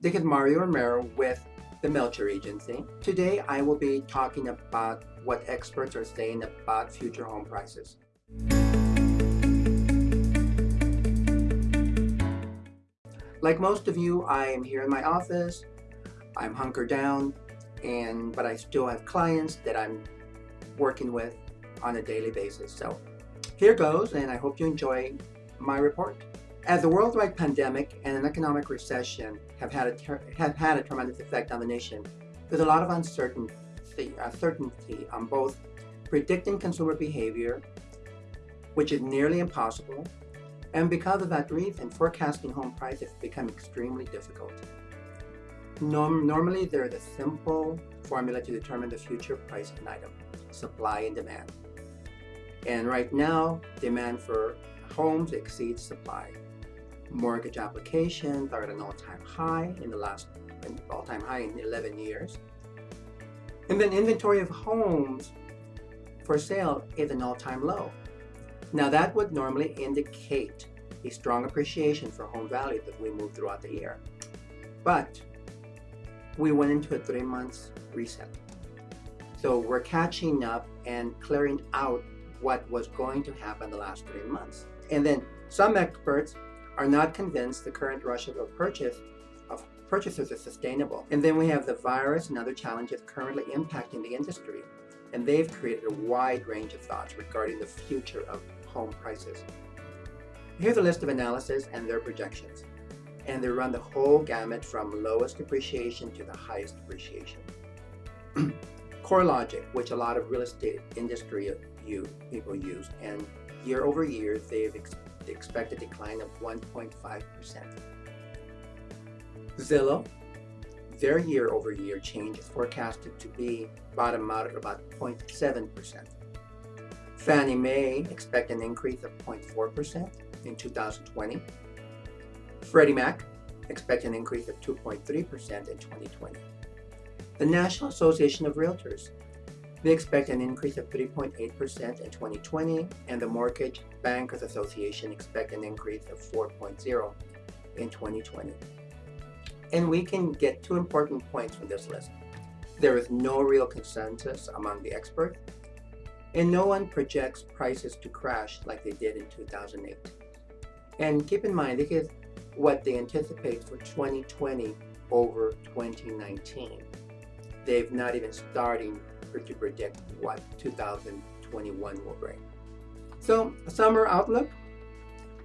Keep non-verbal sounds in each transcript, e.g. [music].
This is Mario Romero with the Melcher Agency. Today I will be talking about what experts are saying about future home prices. Like most of you, I am here in my office. I'm hunkered down, and but I still have clients that I'm working with on a daily basis. So here goes, and I hope you enjoy my report. As the worldwide pandemic and an economic recession have had a, have had a tremendous effect on the nation, there's a lot of uncertainty, uh, uncertainty on both predicting consumer behavior, which is nearly impossible, and because of that reason, forecasting home prices become extremely difficult. Norm normally, there is a simple formula to determine the future price of an item, supply and demand. And right now, demand for homes exceeds supply. Mortgage applications are at an all-time high in the last all-time high in 11 years. And then inventory of homes for sale is an all-time low. Now that would normally indicate a strong appreciation for home values as we move throughout the year. But we went into a three months reset. So we're catching up and clearing out what was going to happen the last three months. And then some experts are not convinced the current rush of purchase of purchases is sustainable. And then we have the virus and other challenges currently impacting the industry. And they've created a wide range of thoughts regarding the future of home prices. Here's a list of analysis and their projections. And they run the whole gamut from lowest depreciation to the highest appreciation. CoreLogic, [clears throat] which a lot of real estate industry people use, and year over year, they've ex expect a decline of 1.5%. Zillow, their year over year change is forecasted to be bottom out at about 0.7%. Fannie Mae expect an increase of 0.4% in 2020. Freddie Mac expect an increase of 2.3% in 2020. The National Association of Realtors they expect an increase of 3.8% in 2020, and the Mortgage Bankers Association expect an increase of 4.0 in 2020. And we can get two important points from this list. There is no real consensus among the experts, and no one projects prices to crash like they did in 2008. And keep in mind, this is what they anticipate for 2020 over 2019. They've not even starting to predict what 2021 will bring. So summer outlook,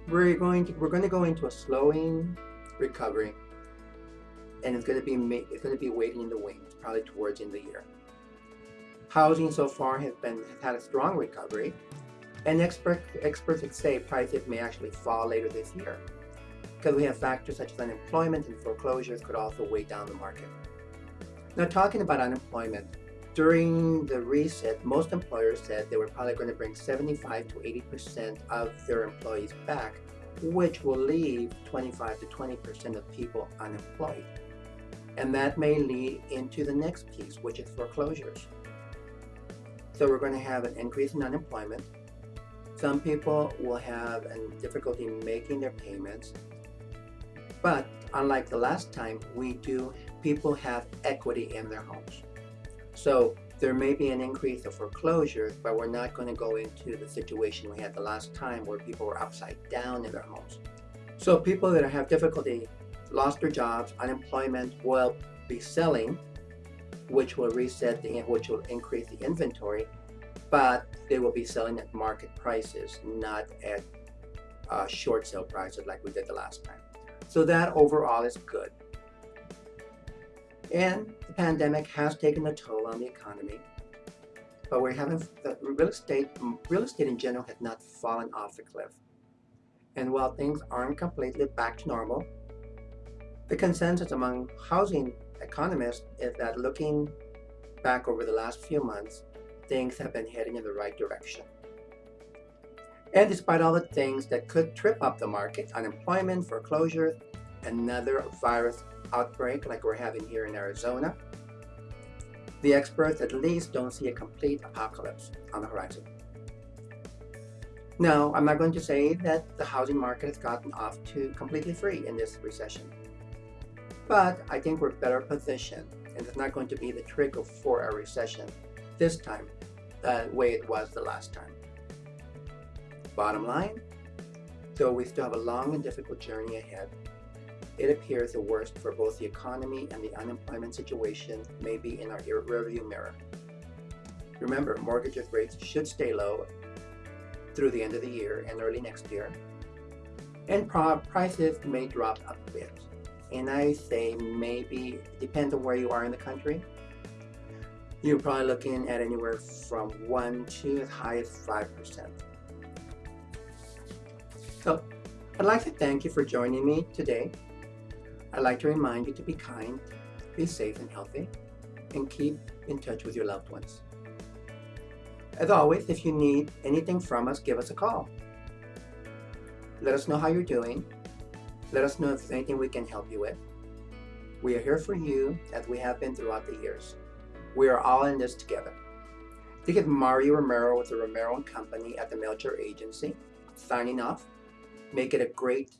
we're going to we're going to go into a slowing recovery, and it's going to be it's going to be waiting in the wings probably towards of the year. Housing so far has been has had a strong recovery, and expert, experts say prices may actually fall later this year because we have factors such as unemployment and foreclosures could also weigh down the market. Now talking about unemployment, during the reset, most employers said they were probably going to bring 75 to 80% of their employees back, which will leave 25 to 20% of people unemployed. And that may lead into the next piece, which is foreclosures. So we're going to have an increase in unemployment. Some people will have difficulty making their payments. But unlike the last time, we do, people have equity in their homes. So there may be an increase of foreclosures, but we're not going to go into the situation we had the last time where people were upside down in their homes. So people that have difficulty, lost their jobs, unemployment will be selling, which will reset the, which will increase the inventory, but they will be selling at market prices, not at uh, short sale prices like we did the last time. So that overall is good. And the pandemic has taken a toll on the economy, but we're having the real estate, real estate in general has not fallen off the cliff. And while things aren't completely back to normal, the consensus among housing economists is that looking back over the last few months, things have been heading in the right direction. And despite all the things that could trip up the market, unemployment, foreclosures, another virus outbreak like we're having here in Arizona, the experts at least don't see a complete apocalypse on the horizon. Now, I'm not going to say that the housing market has gotten off to completely free in this recession. But I think we're better positioned, and it's not going to be the trigger for a recession this time the way it was the last time. Bottom line, though we still have a long and difficult journey ahead, it appears the worst for both the economy and the unemployment situation may be in our rearview mirror. Remember, mortgage rates should stay low through the end of the year and early next year, and prices may drop a bit. And I say maybe, depends on where you are in the country, you're probably looking at anywhere from 1 to as high as 5%. So, I'd like to thank you for joining me today. I'd like to remind you to be kind, be safe and healthy, and keep in touch with your loved ones. As always, if you need anything from us, give us a call. Let us know how you're doing. Let us know if there's anything we can help you with. We are here for you as we have been throughout the years. We are all in this together. This is Mario Romero with the Romero & Company at the Melcher Agency, signing off. Make it a great